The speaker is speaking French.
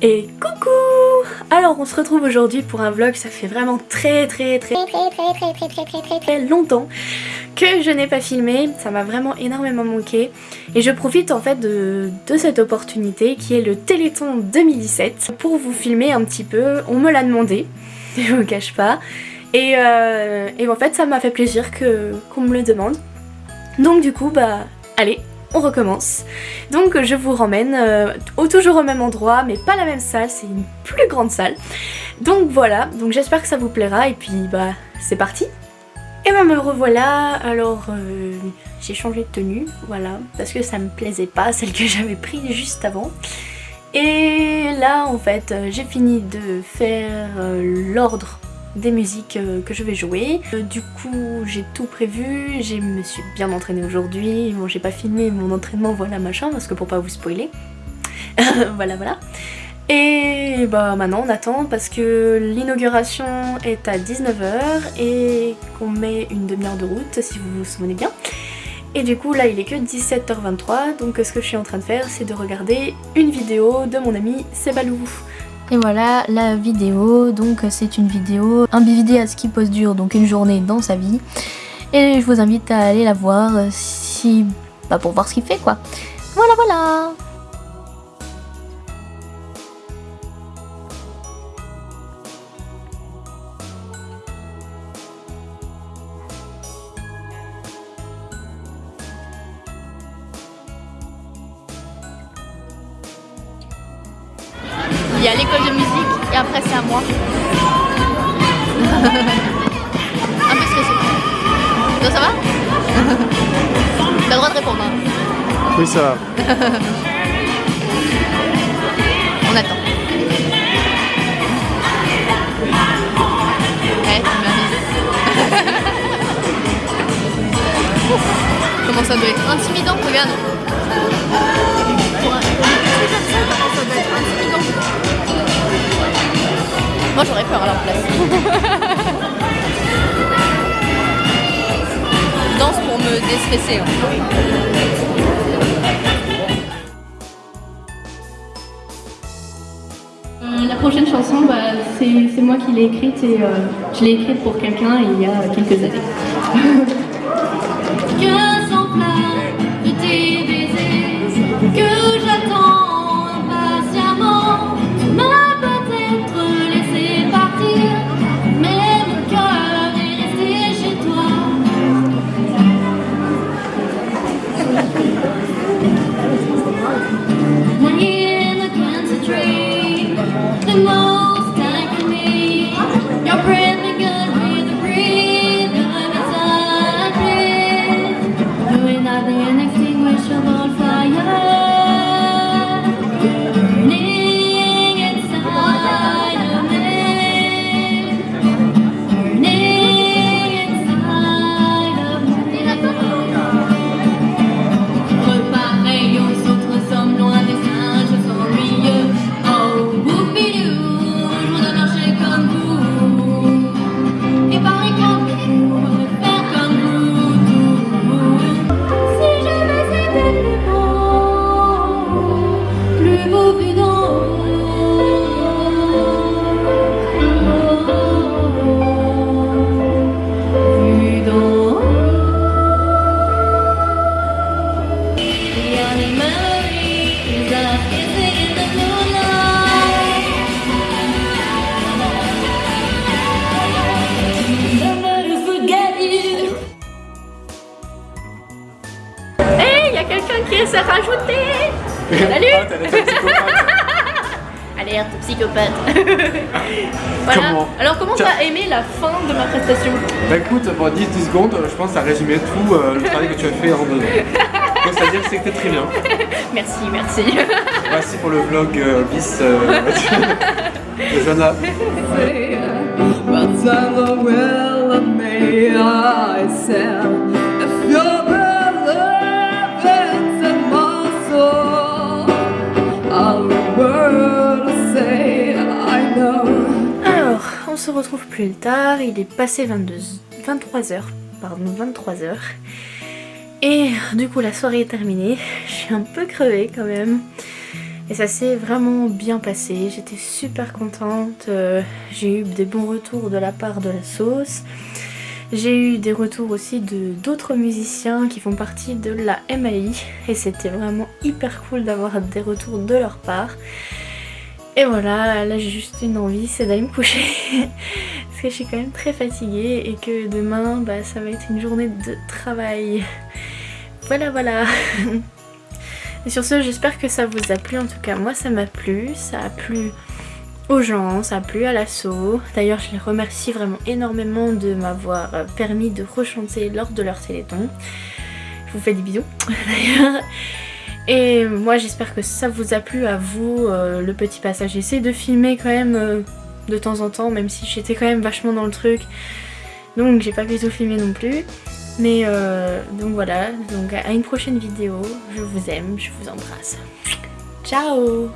Et coucou! Alors on se retrouve aujourd'hui pour un vlog, ça fait vraiment très très très très très très très très très très très longtemps que je n'ai pas filmé, ça m'a vraiment énormément manqué. Et je profite en fait de, de, cette opportunité qui est le Téléthon 2017 pour vous filmer un petit peu, on me l'a demandé, je vous cache pas. Et, euh, et en fait ça m'a fait plaisir qu'on me le demande. Donc du coup bah allez on recommence. Donc je vous ramène euh, au, toujours au même endroit, mais pas la même salle, c'est une plus grande salle. Donc voilà, donc j'espère que ça vous plaira, et puis bah c'est parti Et bah me revoilà, alors euh, j'ai changé de tenue, voilà, parce que ça me plaisait pas, celle que j'avais prise juste avant. Et là en fait j'ai fini de faire euh, l'ordre des musiques euh, que je vais jouer. Euh, du coup j'ai tout prévu, je me suis bien entraînée aujourd'hui, bon j'ai pas filmé mon entraînement voilà machin parce que pour pas vous spoiler. voilà voilà. Et bah maintenant on attend parce que l'inauguration est à 19h et qu'on met une demi-heure de route si vous vous souvenez bien. Et du coup là il est que 17h23 donc ce que je suis en train de faire c'est de regarder une vidéo de mon ami Sebalou. Et voilà la vidéo, donc c'est une vidéo, un BVD à ski post dur, donc une journée dans sa vie. Et je vous invite à aller la voir si... Bah pour voir ce qu'il fait quoi. Voilà voilà Il y a l'école de musique et après c'est à moi. un peu stressé. Donc ça va T'as le droit de répondre. Hein. Oui ça va. On attend. Eh, tu Comment ça doit être intimidant, regarde. Moi j'aurais peur à leur place. Je danse pour me déstresser. Hein. Euh, la prochaine chanson, bah, c'est moi qui l'ai écrite et euh, je l'ai écrite pour quelqu'un il y a quelques années. s'est rajouté Salut ah, Alerte, psychopathe voilà. Comment Alors comment t'as aimé la fin de ma prestation Bah écoute, pour 10, 10 secondes, je pense que ça résumé tout euh, le travail que tu as fait en deux Donc c'est-à-dire que c'était très bien. Merci, merci. Merci pour le vlog euh, bis euh, de Joanna. on se retrouve plus tard, il est passé 22, 23h, pardon 23h. Et du coup la soirée est terminée, je suis un peu crevée quand même. Et ça s'est vraiment bien passé, j'étais super contente, euh, j'ai eu des bons retours de la part de la sauce. J'ai eu des retours aussi de d'autres musiciens qui font partie de la MAI et c'était vraiment hyper cool d'avoir des retours de leur part. Et voilà, là j'ai juste une envie, c'est d'aller me coucher parce que je suis quand même très fatiguée et que demain bah, ça va être une journée de travail. Voilà voilà Et sur ce j'espère que ça vous a plu, en tout cas moi ça m'a plu, ça a plu aux gens, ça a plu à l'assaut. D'ailleurs je les remercie vraiment énormément de m'avoir permis de rechanter lors de leur téléthon. Je vous fais des bisous d'ailleurs. Et moi j'espère que ça vous a plu à vous, euh, le petit passage. J'essaie de filmer quand même euh, de temps en temps, même si j'étais quand même vachement dans le truc. Donc j'ai pas pu tout filmer non plus. Mais euh, donc voilà, donc à une prochaine vidéo. Je vous aime, je vous embrasse. Ciao